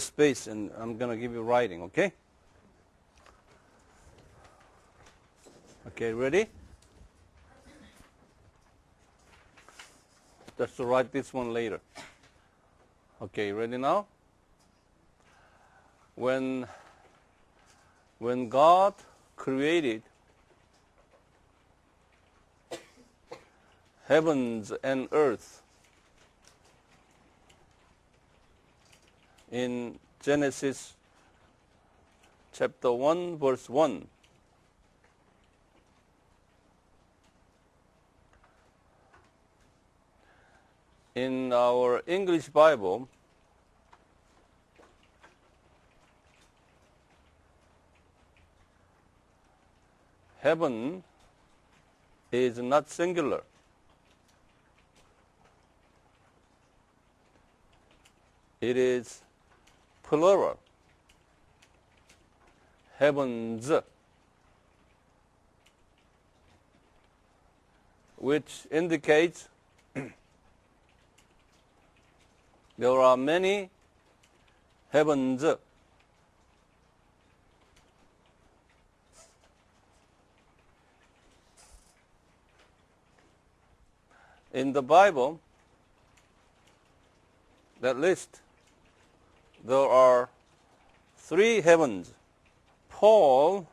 space and I'm going to give you writing, okay? Okay, ready? Just to write this one later. Okay, ready now? When, when God created heavens and earth in Genesis chapter 1 verse 1 in our English Bible heaven is not singular. It is plural. Heavens, which indicates there are many heavens. In the Bible, that list there are three heavens. Paul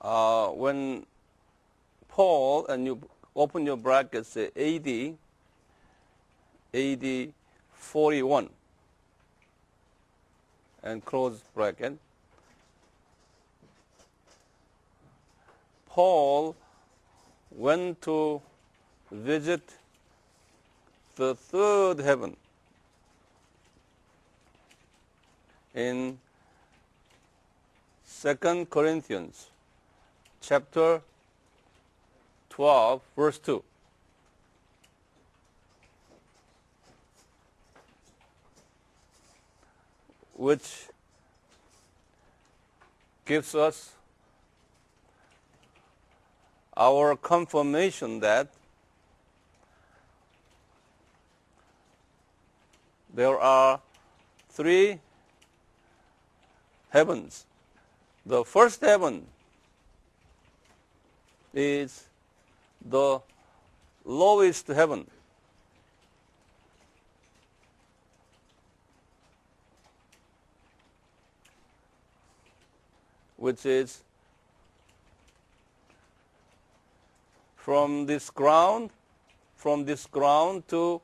uh, when Paul and you open your brackets AD AD 41 and close bracket Paul went to visit the third heaven in Second Corinthians chapter 12 verse 2 which gives us our confirmation that there are three heavens. The first heaven is the lowest heaven. which is from this ground, from this ground to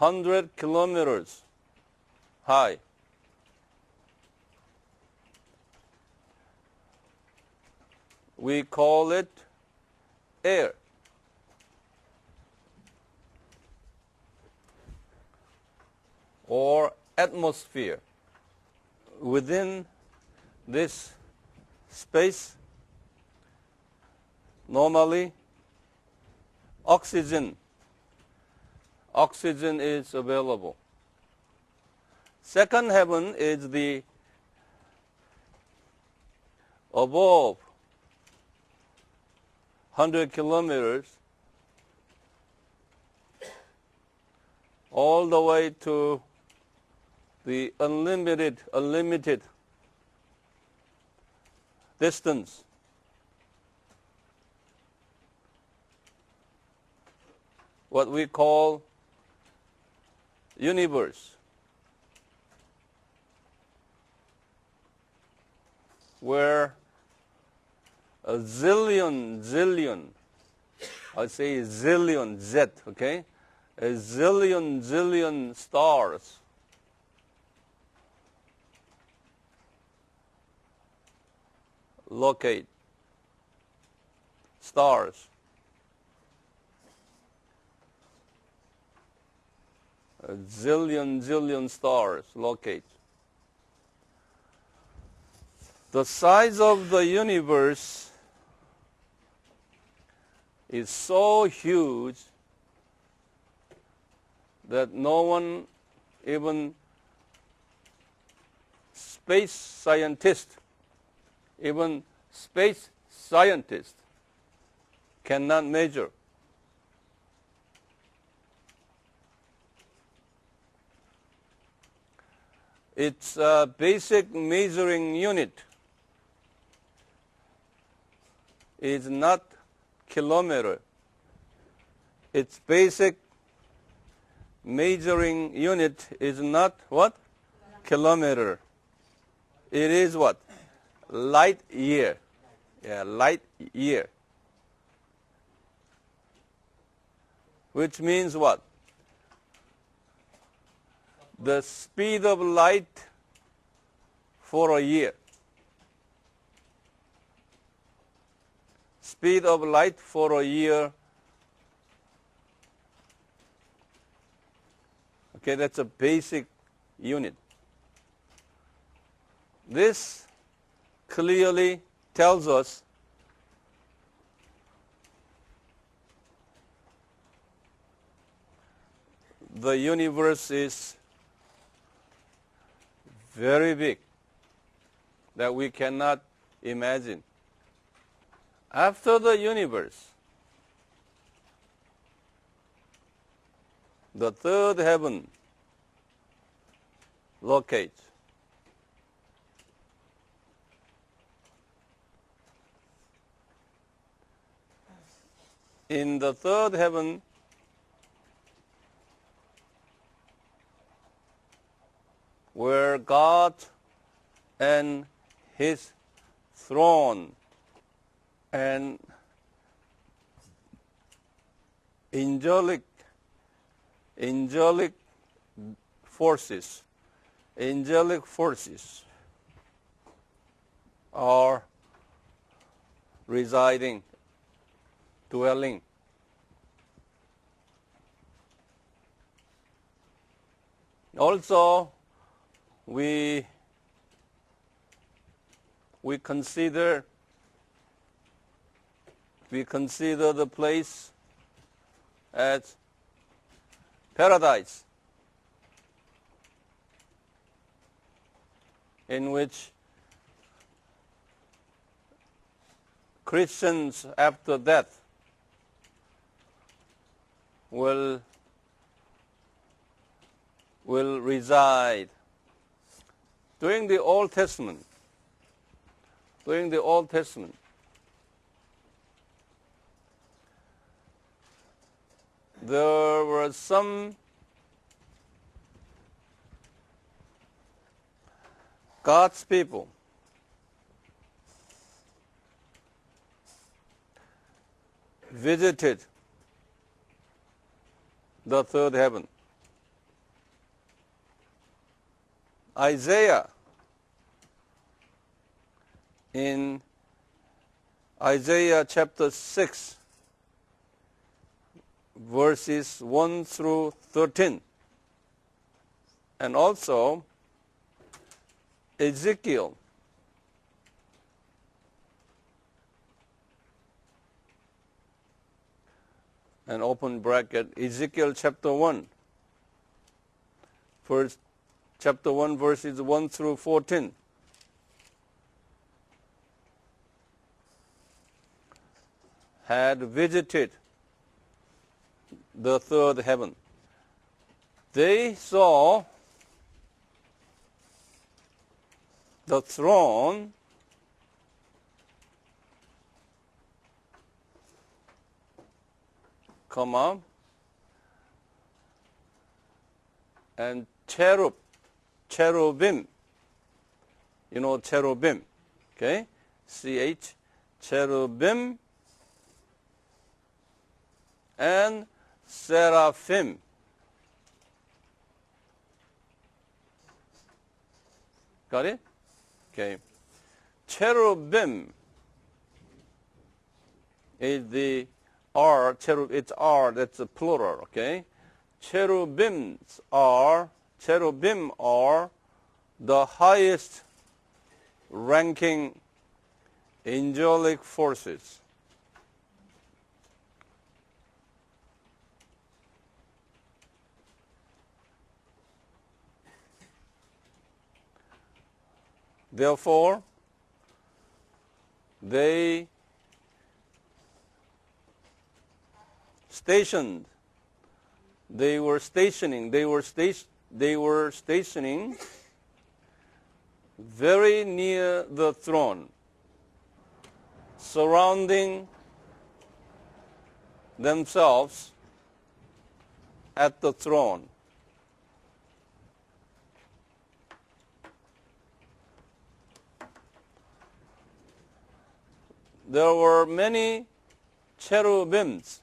100 kilometers high. We call it air. or atmosphere. Within this space, normally oxygen oxygen is available. Second heaven is the above 100 kilometers all the way to the unlimited, unlimited distance. What we call universe. Where a zillion, zillion, I'd say zillion, Z, okay? A zillion, zillion stars. Locate stars a zillion, zillion stars locate. The size of the universe is so huge that no one, even space scientist, even space scientist cannot measure its uh, basic measuring unit is not kilometer. Its basic measuring unit is not what? Kilometer. It is what? Light year. Yeah, light year. Which means what? The speed of light for a year. Speed of light for a year. Okay, that's a basic unit. This clearly tells us the universe is very big that we cannot imagine. After the universe, the third heaven locates. In the third heaven, where God and His throne and angelic angelic forces angelic forces are residing dwelling. Also, we we consider we consider the place as paradise in which Christians after death will will reside. During the Old Testament, during the Old Testament, there were some God's people visited the third heaven. Isaiah. In Isaiah chapter 6 verses 1 through 13 and also Ezekiel. And open bracket Ezekiel chapter 1 first chapter 1 verses 1 through 14 had visited the third heaven. They saw the throne comma, and cherub, cherubim. You know cherubim, okay? CH, cherubim and seraphim. Got it? Okay. Cherubim is the R, cherub, it's R, that's a plural, okay? Cherubims are, cherubim are the highest ranking angelic forces. Therefore, they stationed. They were stationing. They were sta- They were stationing very near the throne, surrounding themselves at the throne. There were many cherubims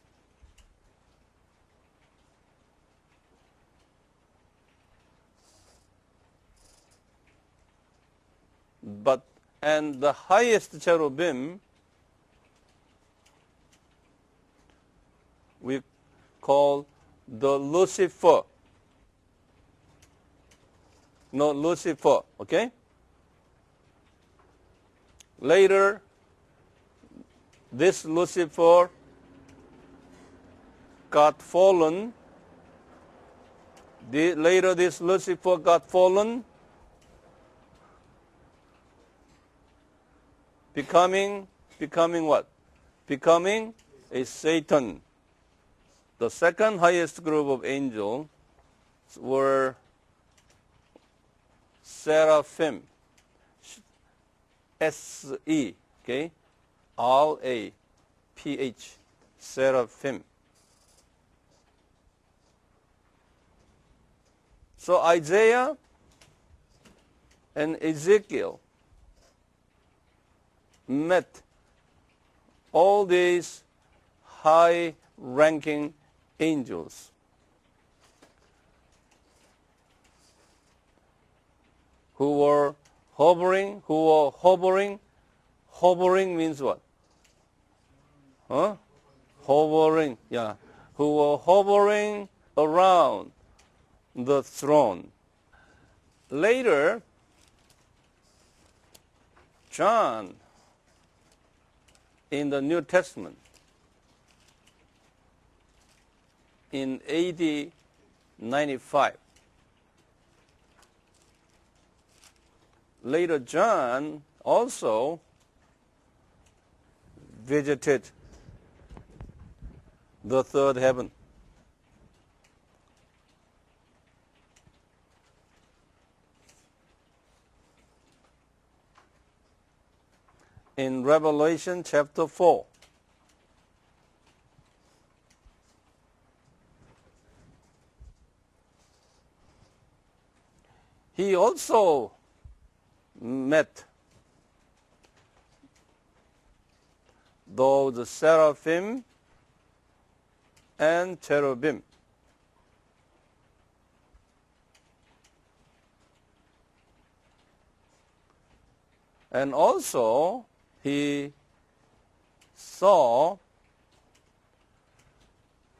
but and the highest cherubim we call the Lucifer. No, Lucifer, okay? Later, this Lucifer got fallen. The, later, this Lucifer got fallen becoming becoming what? Becoming a Satan. The second highest group of angels were seraphim. S E, okay? R A P H, seraphim. So Isaiah and Ezekiel met all these high ranking angels. Who were hovering, who were hovering. Hovering means what? Huh? Hovering, yeah. Who were hovering around the throne. Later, John in the New Testament in AD 95. Later, John also visited the third heaven. In Revelation chapter 4. He also met those seraphim and cherubim. And also, he saw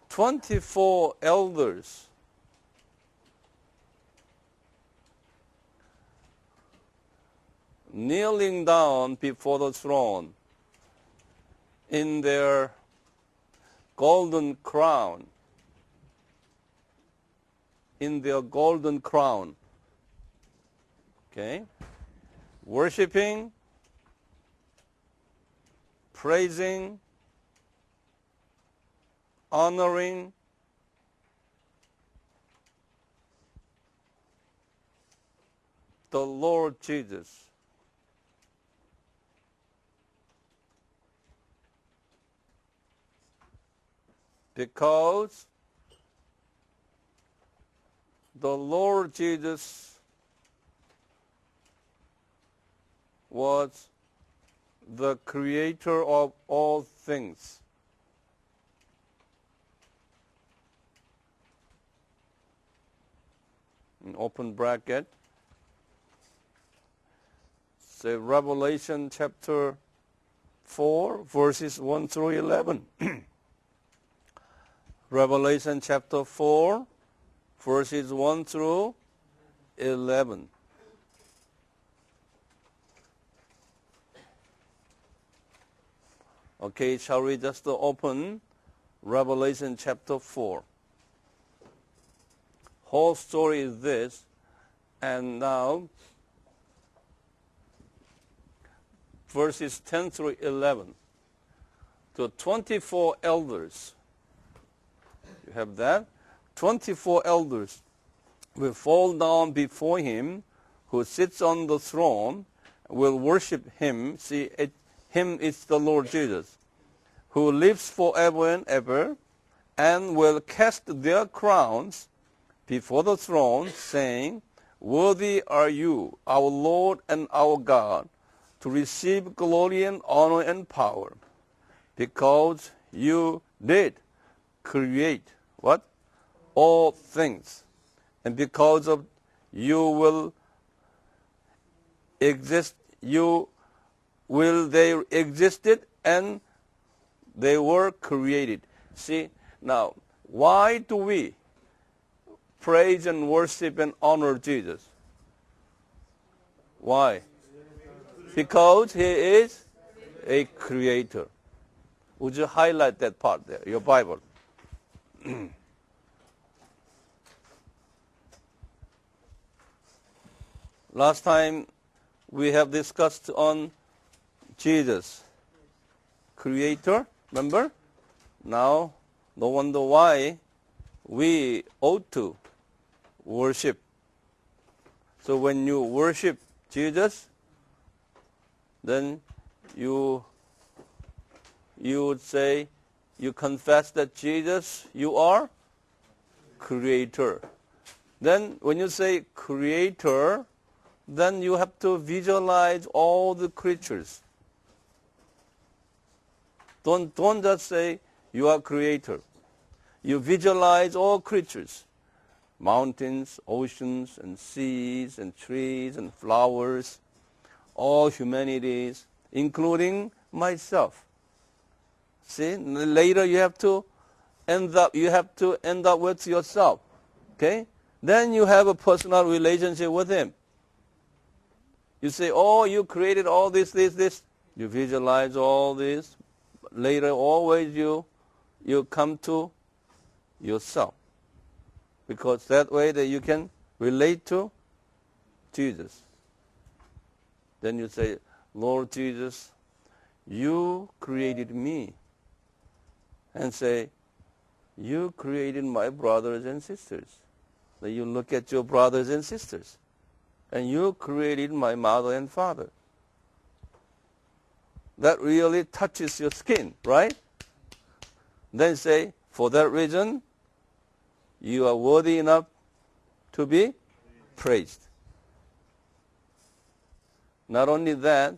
24 elders kneeling down before the throne in their golden crown. In their golden crown. Okay? Worshipping praising, honoring, the Lord Jesus. Because the Lord Jesus was the creator of all things. In open bracket. Say Revelation chapter 4, verses 1 through 11. Revelation chapter 4, verses 1 through 11. Okay, shall we just open Revelation chapter 4? Whole story is this, and now verses 10 through 11. The 24 elders, you have that? 24 elders will fall down before him who sits on the throne will worship him. See, it, him is the Lord Jesus, who lives forever and ever, and will cast their crowns before the throne, saying, Worthy are you, our Lord and our God, to receive glory and honor and power, because you did create what? All things. And because of you will exist, you will they existed and they were created. See, now, why do we praise and worship and honor Jesus? Why? Because he is a creator. Would you highlight that part there, your Bible? Last time we have discussed on Jesus, creator, remember? Now, no wonder why we ought to worship. So when you worship Jesus, then you you would say you confess that Jesus you are creator. Then when you say creator, then you have to visualize all the creatures. Don't, don't just say you are creator. You visualize all creatures. Mountains, oceans, and seas, and trees, and flowers, all humanities, including myself. See, later you have to end up, you have to end up with yourself. Okay? Then you have a personal relationship with him. You say, oh, you created all this, this, this. You visualize all this. Later, always you, you come to yourself. Because that way that you can relate to Jesus. Then you say, Lord Jesus, you created me. And say, you created my brothers and sisters. Then you look at your brothers and sisters and you created my mother and father. That really touches your skin, right? Then say, for that reason, you are worthy enough to be praised. Not only that,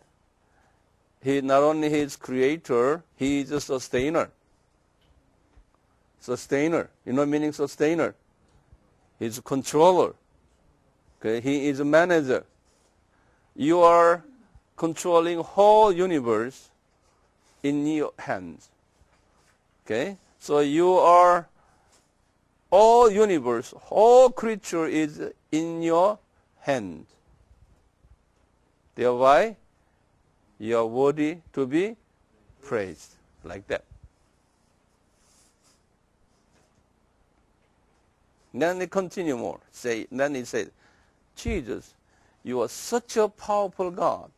he not only is creator, he is a sustainer. Sustainer. You know meaning sustainer? He's a controller. Okay, he is a manager. You are controlling whole universe in your hands. Okay? So you are all universe, whole creature is in your hand. Thereby, you are worthy to be praised. Like that. Then they continue more. Say, then he said, Jesus, you are such a powerful God.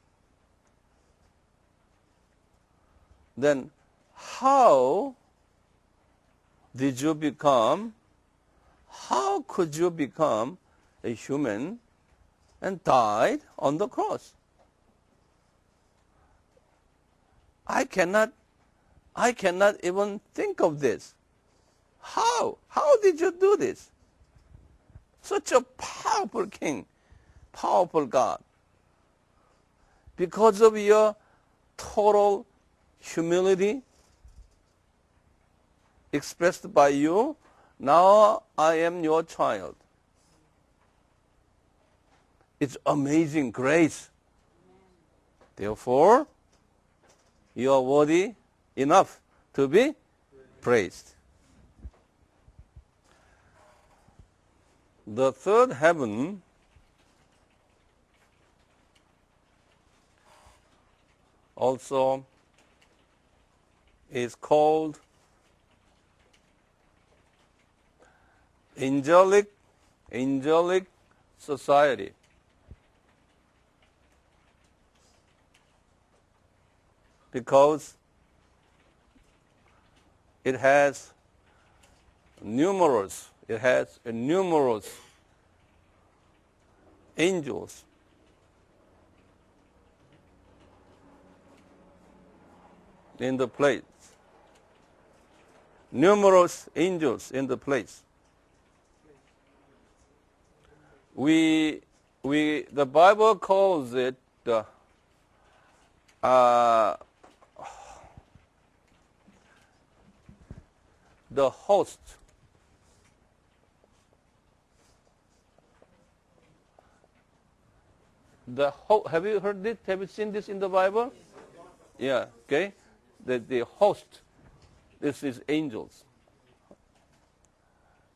Then how did you become, how could you become a human and died on the cross? I cannot, I cannot even think of this. How? How did you do this? Such a powerful king powerful God. Because of your total humility expressed by you, now I am your child. It's amazing grace. Therefore, you are worthy enough to be praised. The third heaven also is called angelic angelic society. Because it has numerous it has numerous angels. In the place. Numerous angels in the place. We, we, the Bible calls it uh, uh, the host. The ho- have you heard this? Have you seen this in the Bible? Yeah. Okay. The the host. This is angels.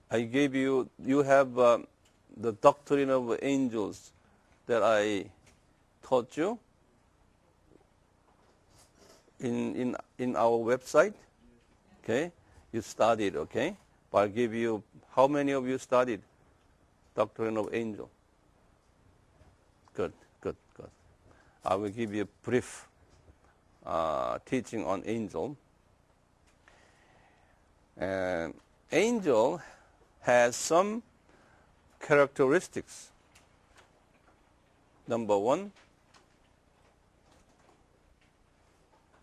I gave you. You have um, the doctrine of angels that I taught you in in in our website. Okay you studied, okay? But I'll give you, how many of you studied Doctrine of Angel? Good, good, good. I will give you a brief uh, teaching on angel. And angel has some characteristics. Number one,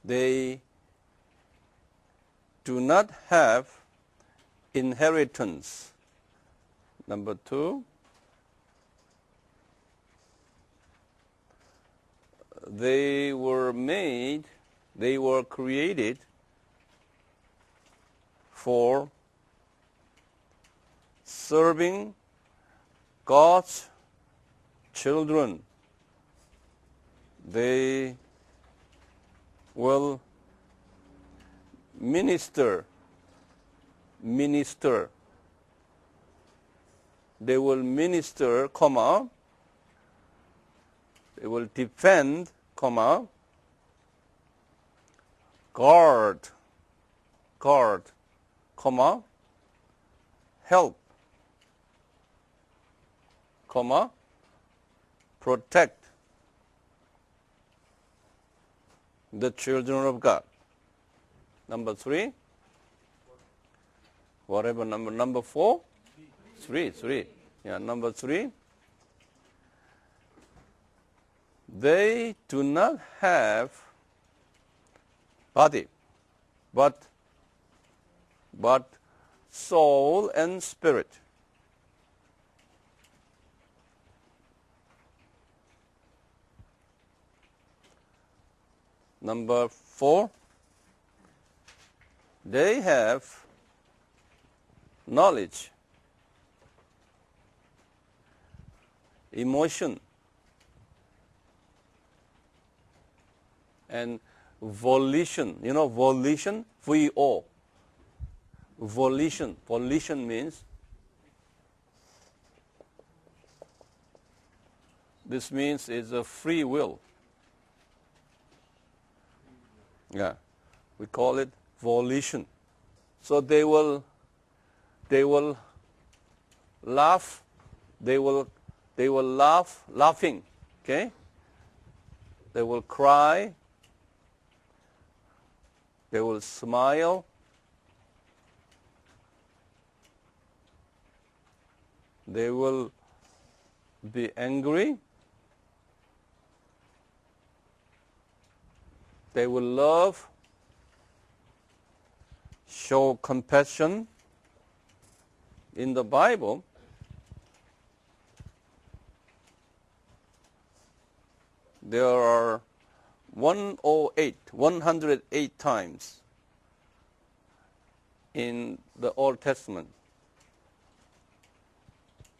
they do not have inheritance. Number two, they were made, they were created for serving God's children. They will minister, minister. They will minister, comma, they will defend, comma, guard, guard, comma, help, comma, protect the children of God. Number three? Whatever number, number four? Three, three. Yeah, number three. They do not have body, but, but soul and spirit. Number four, they have knowledge, emotion, and volition. You know, volition, V-O. Volition. Volition means this means it's a free will. Yeah. We call it volition. So they will, they will laugh, they will, they will laugh, laughing, okay? They will cry, they will smile, they will be angry, they will love, show compassion. In the Bible, there are 108, 108 times in the Old Testament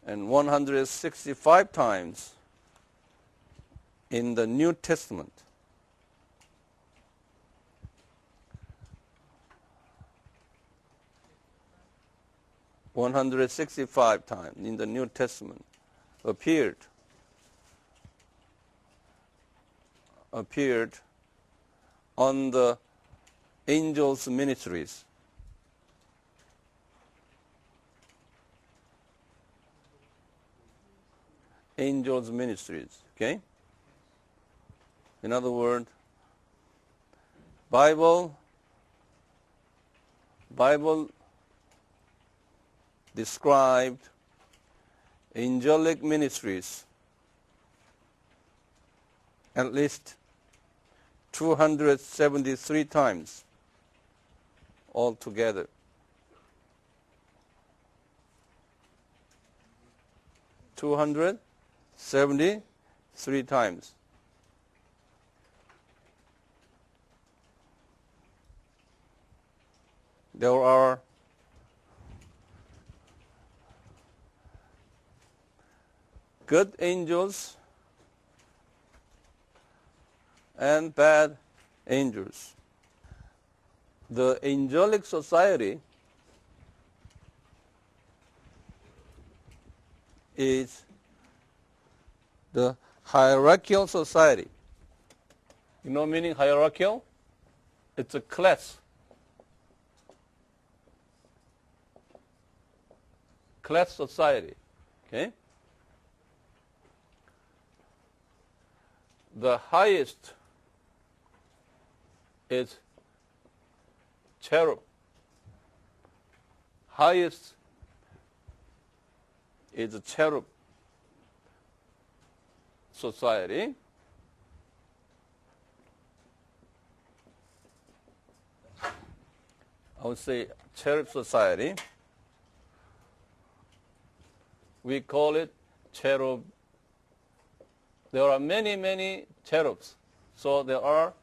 and 165 times in the New Testament. 165 times in the New Testament appeared appeared on the angels' ministries. Angels' ministries, okay? In other words, Bible Bible described angelic ministries at least 273 times altogether. Two hundred seventy three times. There are good angels and bad angels. The angelic society is the hierarchical society. You know meaning hierarchical? It's a class. Class society. Okay? The highest is cherub. Highest is cherub society. I would say cherub society. We call it cherub. There are many, many cherubs. So there are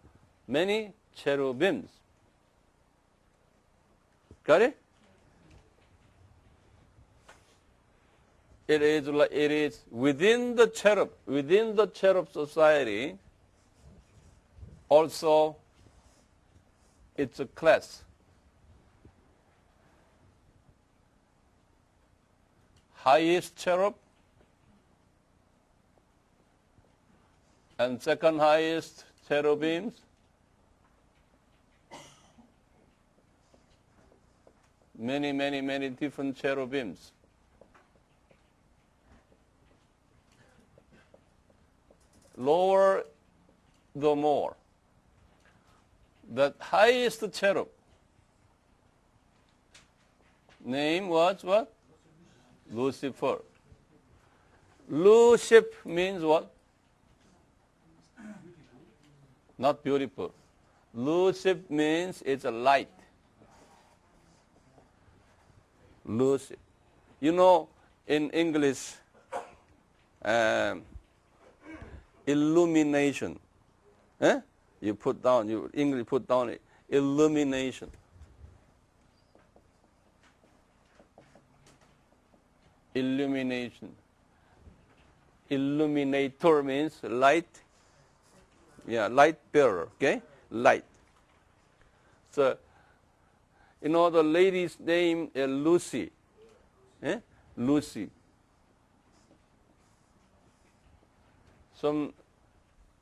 many cherubims. Got it? It is, it is within the cherub, within the cherub society, also it's a class. Highest cherub and second highest cherubims many, many, many different cherubims. Lower the more. The highest cherub name was what? Lucifer. Lucifer means what? Not beautiful. Lucifer means it's a light. it. You know, in English, um, illumination. Eh? You put down, you English put down it, illumination. Illumination. Illuminator means light. Yeah, light bearer. Okay, light. So you know, the lady's name is Lucy. Eh? Lucy. Some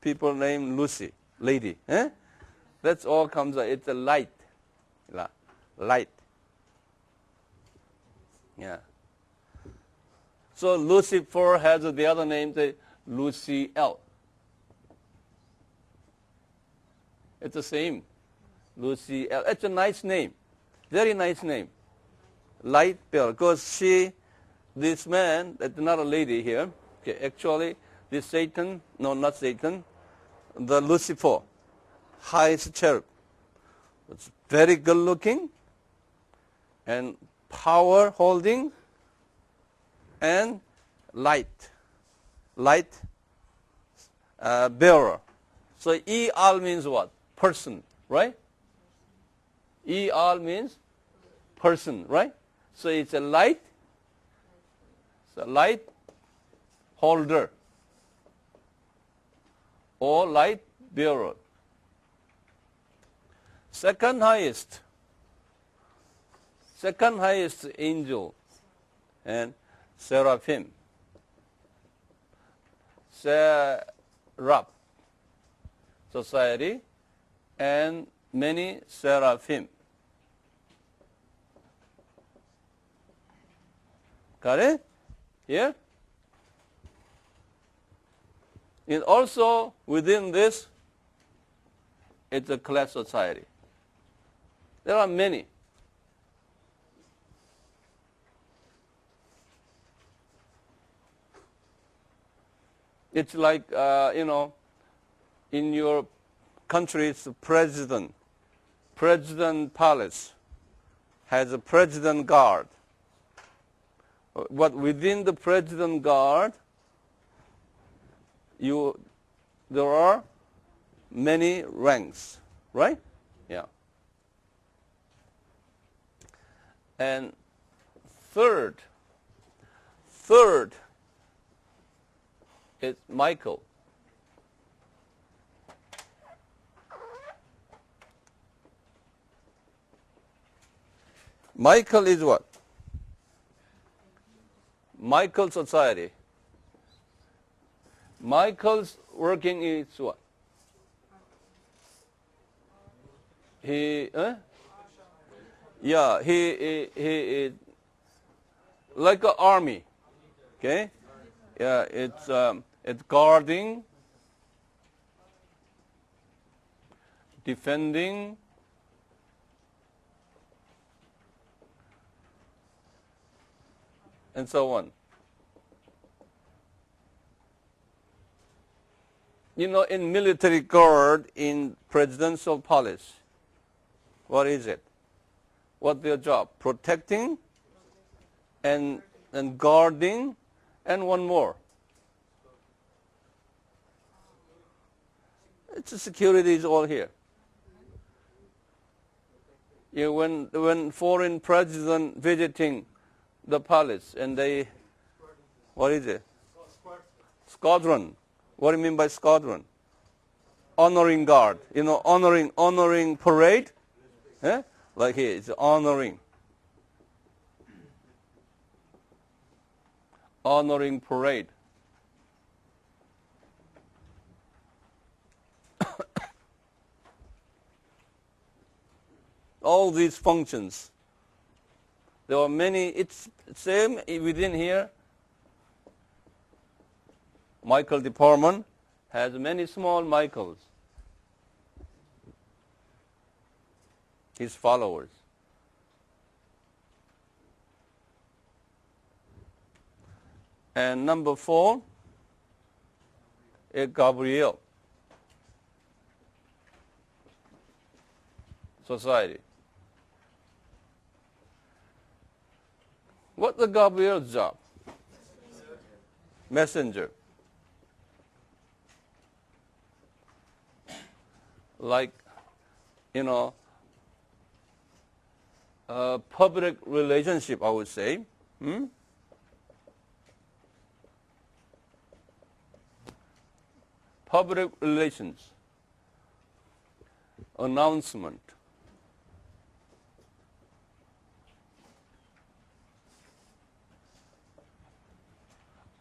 people name Lucy, lady. Eh? That's all comes out. It's a light. Light. Yeah. So Lucifer has the other name, the Lucy L. It's the same. Lucy L. It's a nice name. Very nice name. Light Pearl. Because she, this man, that's not a lady here. Okay, actually, this Satan, no, not Satan, the Lucifer, highest cherub. It's very good looking and power holding and light. Light uh, bearer. So E ER means what? Person, right? E ER means person, right? So it's a light, it's a light holder or light bearer. Second highest, second highest angel and seraphim. Seraph society and many seraphim. Got it? Here? And also within this, it's a class society. There are many. It's like, uh, you know, in your country's president, president palace has a president guard. But within the president guard, you, there are many ranks, right? Yeah. And third, third is Michael. Michael is what? Michael society. Michael's working is what? He, eh? yeah, he, he, he like an army, okay? Yeah, it's, um, it's guarding, defending, and so on. You know, in military guard, in presidential palace, what is it? What their job? Protecting and, and guarding and one more. It's security is all here. Yeah, when, when foreign president visiting the palace and they, what is it? Squadron. What do you mean by squadron? Honoring guard. You know, honoring, honoring parade. Eh? Like here, it's honoring. Honoring parade. All these functions there are many, it's same within here. Michael department has many small Michaels, his followers. And number four is Gabriel society. What's the Gabriel's job? Messenger. Like, you know, public relationship, I would say. Hmm? Public relations, announcement,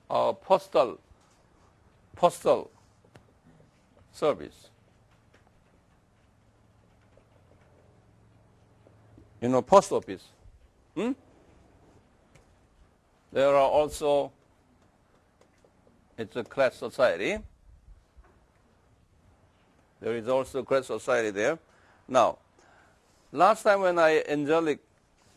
uh, postal postal service. You know, post office. Hmm? There are also, it's a class society. There is also class society there. Now, last time when I angelic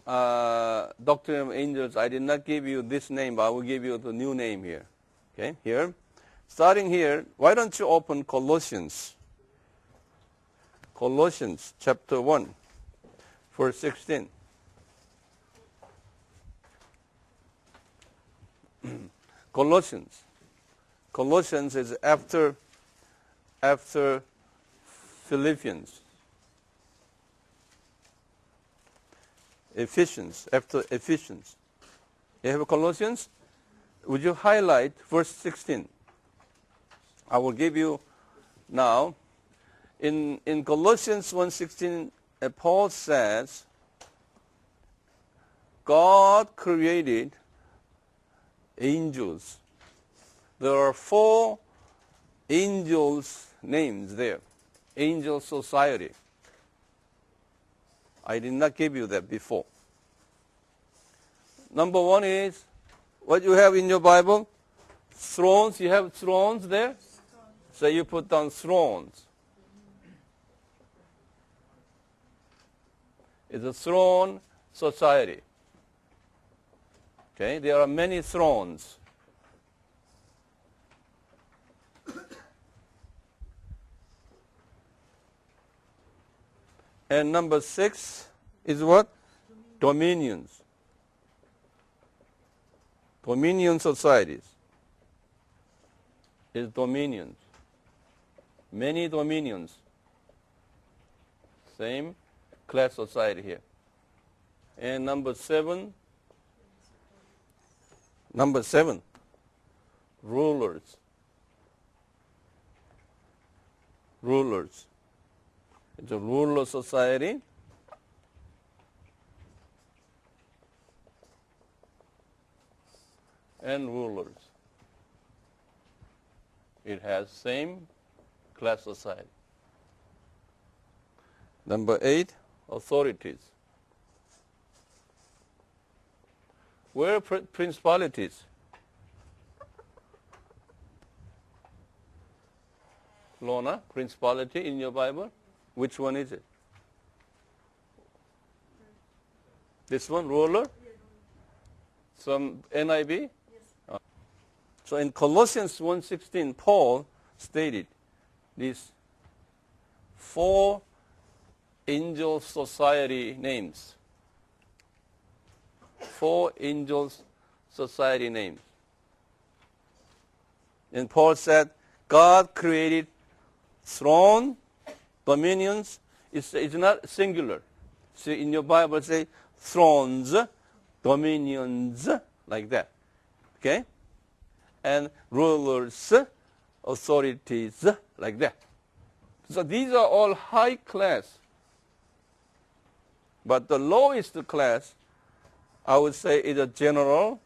uh, Doctrine of Angels, I did not give you this name, but I will give you the new name here. Okay, here. Starting here, why don't you open Colossians? Colossians chapter 1, verse 16. Colossians. Colossians is after after Philippians. Ephesians, after Ephesians. You have a Colossians? Would you highlight verse 16? I will give you now. In, in Colossians 1.16, uh, Paul says, God created angels. There are four angels names there. Angel society. I did not give you that before. Number one is what you have in your Bible? Thrones. You have thrones there? So you put down thrones. It's a throne society. Okay, there are many thrones. And number six is what? Dominions. Dominion societies is dominions. Many dominions. Same class society here. And number seven, number seven, rulers. Rulers. It's a ruler society. And rulers. It has same class society. Number eight, authorities. Where are pr- principalities? Lona, principality in your Bible? Which one is it? This one, ruler? Some NIV? Uh, So in Colossians 1.16, Paul stated these four angel society names. Four angels society names. And Paul said, God created throne, dominions. It's, it's not singular. See, in your Bible, say thrones, dominions, like that. Okay? And rulers, authorities, like that. So these are all high class. But the lowest class, I would say, is a general,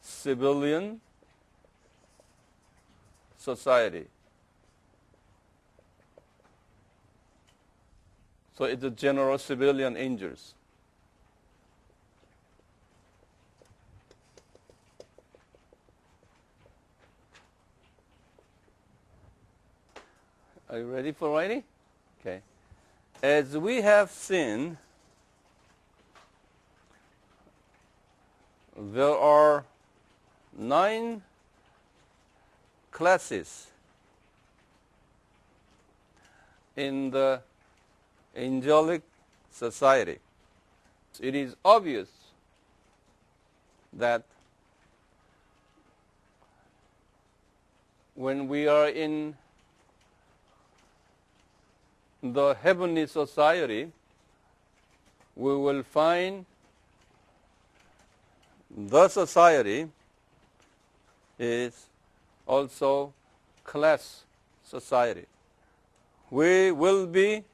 civilian society. So it's a general civilian angels. Are you ready for writing? Okay. As we have seen, there are nine classes in the angelic society. It is obvious that when we are in the heavenly society, we will find the society is also class society. We will be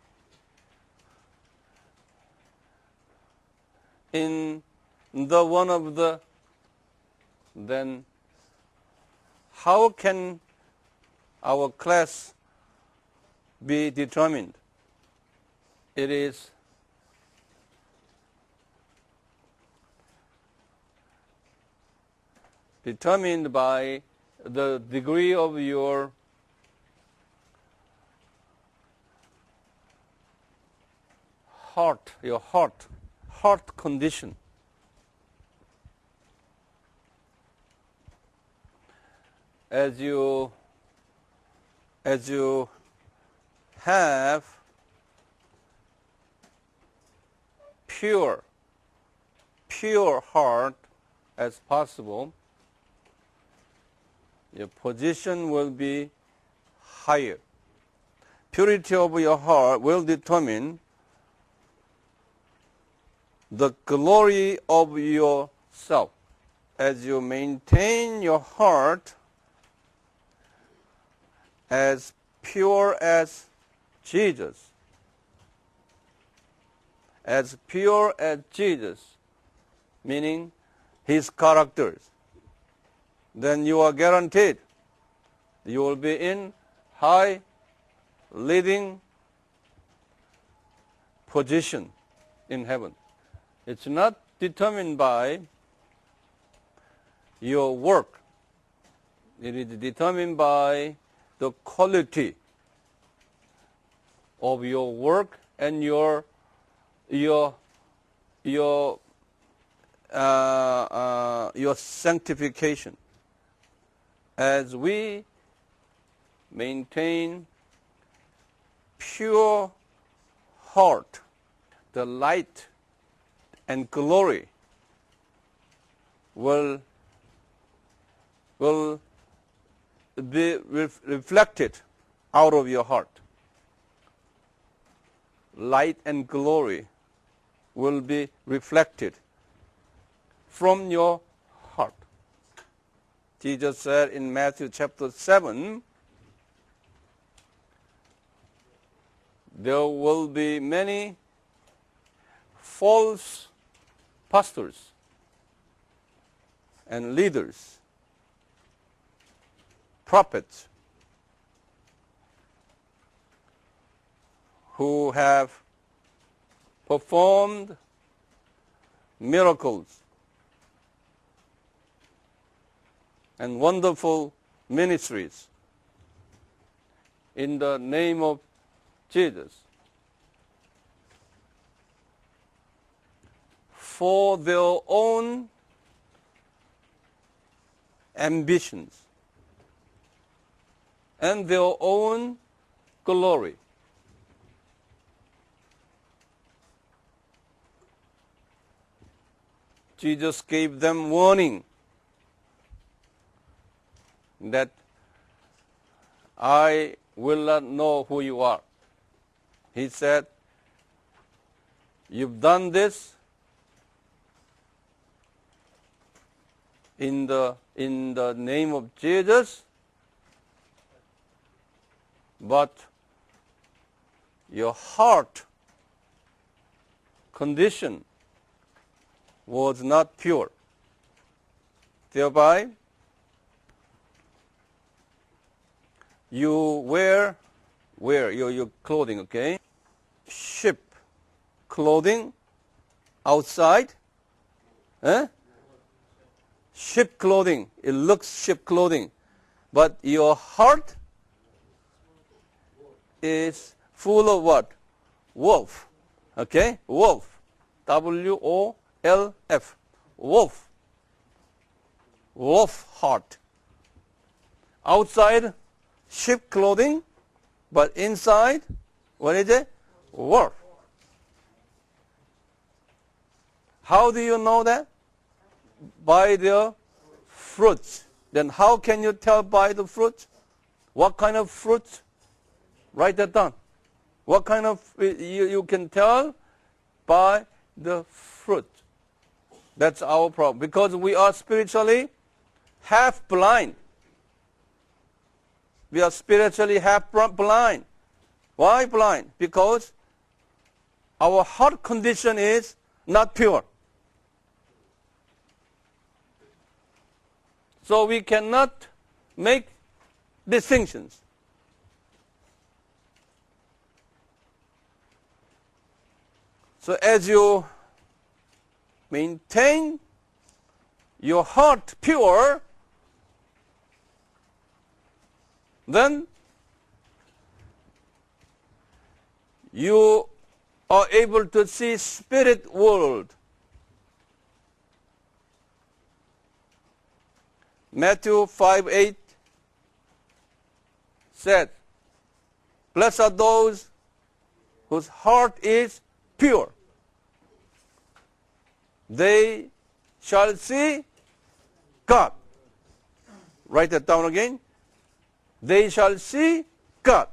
in the one of the then how can our class be determined. It is determined by the degree of your heart, your heart, heart condition. As you as you have pure, pure heart as possible, your position will be higher. Purity of your heart will determine the glory of yourself. As you maintain your heart as pure as Jesus, as pure as Jesus, meaning his characters, then you are guaranteed you will be in high leading position in heaven. It's not determined by your work. It is determined by the quality of your work and your your your uh, uh, your sanctification. As we maintain pure heart, the light and glory will, will be ref- reflected out of your heart. Light and glory will be reflected from your heart. Jesus said in Matthew chapter 7, there will be many false pastors and leaders, prophets, who have performed miracles and wonderful ministries in the name of Jesus for their own ambitions and their own glory. Jesus gave them warning that I will not know who you are. He said, You've done this in the, in the name of Jesus, but your heart condition was not pure. Thereby, you wear, wear your, your clothing, okay? Ship clothing outside. Eh? Ship clothing. It looks ship clothing. But your heart is full of what? Wolf. Okay? Wolf. W O L F. Wolf. Wolf heart. Outside, sheep clothing, but inside, what is it? Wolf. How do you know that? By their fruits. Then how can you tell by the fruits? What kind of fruits? Write that down. What kind of, you, you can tell by the fruit. That's our problem. Because we are spiritually half blind. We are spiritually half blind. Why blind? Because our heart condition is not pure. So we cannot make distinctions. So as you maintain your heart pure, then you are able to see spirit world. Matthew 5 8 said, Blessed are those whose heart is pure. They shall see God. Write that down again. They shall see God.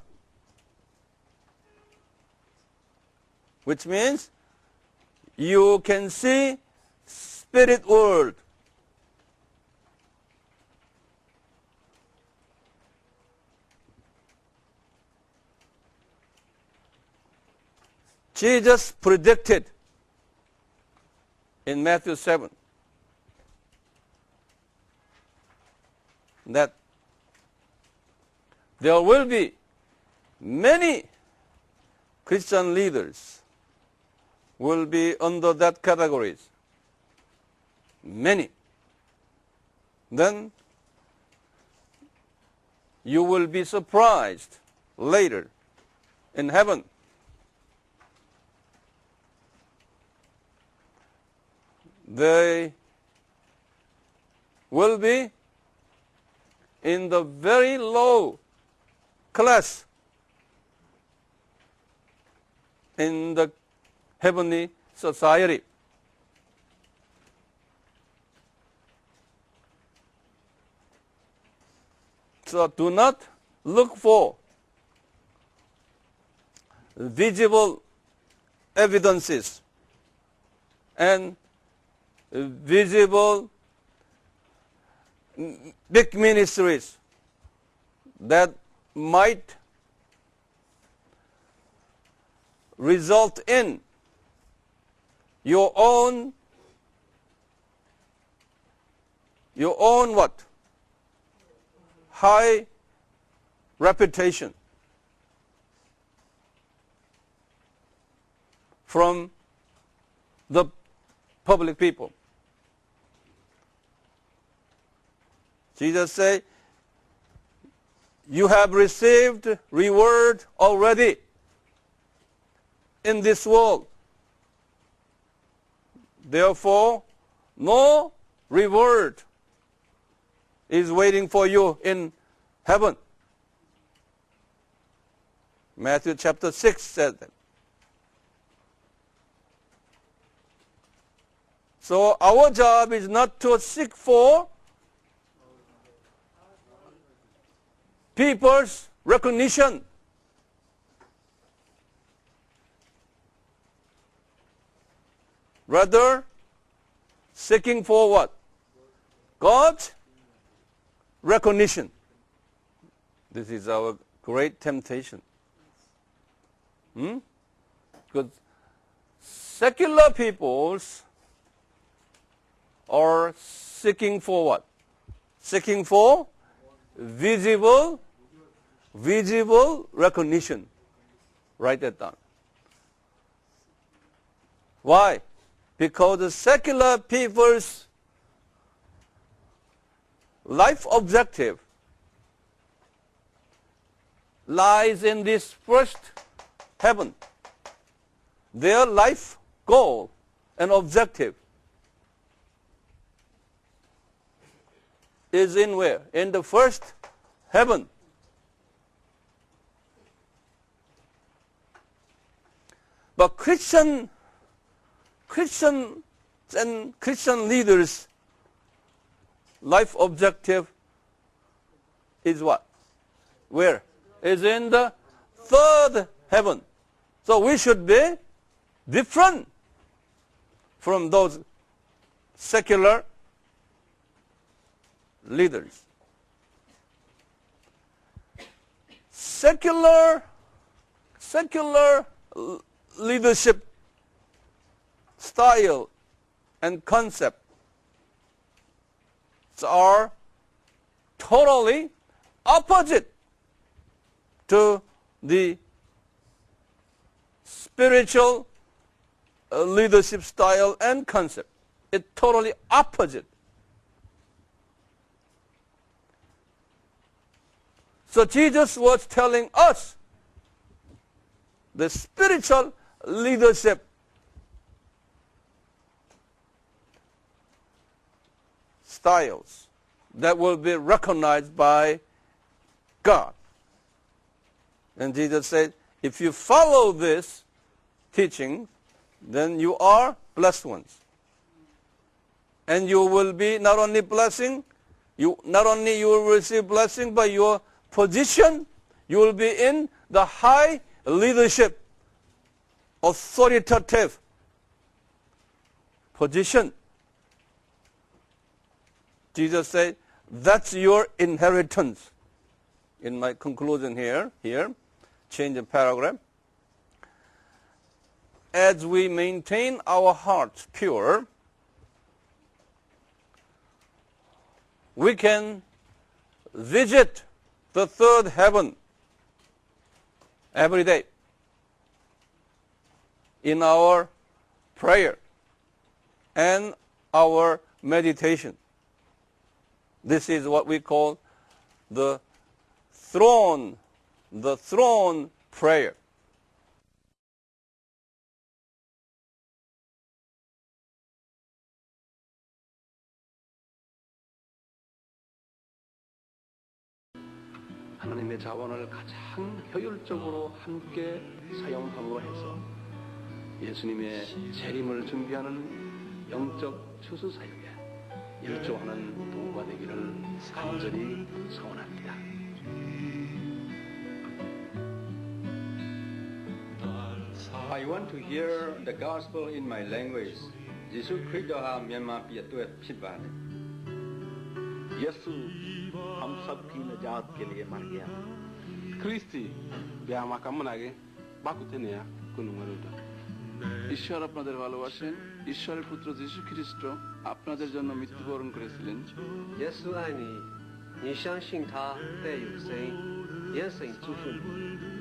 Which means you can see spirit world. Jesus predicted in Matthew 7 that there will be many Christian leaders will be under that categories. Many. Then you will be surprised later in heaven they will be in the very low class in the heavenly society. So do not look for visible evidences and visible big ministries that might result in your own your own what? High reputation from the public people Jesus said, you have received reward already in this world. Therefore, no reward is waiting for you in heaven. Matthew chapter 6 says that. So our job is not to seek for people's recognition. Rather, seeking for what? God's recognition. This is our great temptation. Hmm? Because secular peoples are seeking for what? Seeking for visible, visible recognition. Write that down. Why? Because the secular people's life objective lies in this first heaven. Their life goal and objective is in where? In the first heaven. But Christian, Christian and Christian leaders' life objective is what? Where? Is in the third heaven. So we should be different from those secular leaders. Secular, secular leadership style and concept are totally opposite to the spiritual uh, leadership style and concept. It's totally opposite. So Jesus was telling us the spiritual leadership styles that will be recognized by God. And Jesus said, if you follow this teaching, then you are blessed ones. And you will be not only blessing, you not only you will receive blessing, but your position, you will be in the high leadership, authoritative position. Jesus said, that's your inheritance. In my conclusion here, here, change the paragraph. As we maintain our hearts pure, we can visit the third heaven every day in our prayer and our meditation. This is what we call the throne, the throne prayer. 하나님의 자원을 가장 효율적으로 함께 사용함으로 해서 예수님의 재림을 준비하는 영적 추수 사역에 일조하는 도구가 되기를 간절히 소원합니다. I want to hear the gospel in my language. 예수 그리스도와 면마 비도에 피바네. यीशु हम सब की निजात के लिए मर गया Christie ब्याह मका मनागे बाकुते ने या कुनुमरुदा ঈশ্বর আপনাদের ভালোবাসেন ঈশ্বরের পুত্র যীশু খ্রিস্ট আপনাদের জন্য মৃত্যুবরণ করেছিলেন 耶稣爱你，你相信他必有神，愿神祝福你。